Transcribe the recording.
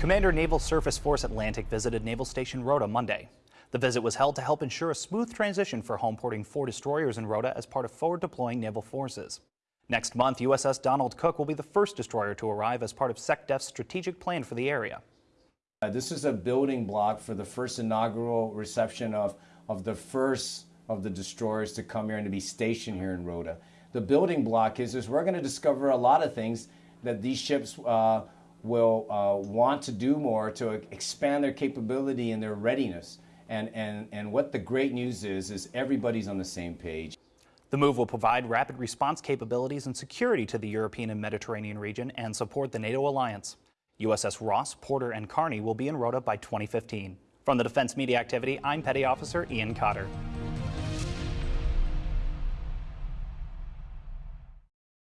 Commander Naval Surface Force Atlantic visited Naval Station Rota Monday. The visit was held to help ensure a smooth transition for home porting four destroyers in Rota as part of forward deploying naval forces. Next month, USS Donald Cook will be the first destroyer to arrive as part of SecDef's strategic plan for the area. Uh, this is a building block for the first inaugural reception of, of the first of the destroyers to come here and to be stationed here in Rota. The building block is, is we're going to discover a lot of things that these ships uh, will uh, want to do more to expand their capability and their readiness. And, and, and what the great news is, is everybody's on the same page. The move will provide rapid response capabilities and security to the European and Mediterranean region and support the NATO alliance. USS Ross, Porter, and Carney will be in Rota by 2015. From the Defense Media Activity, I'm Petty Officer Ian Cotter.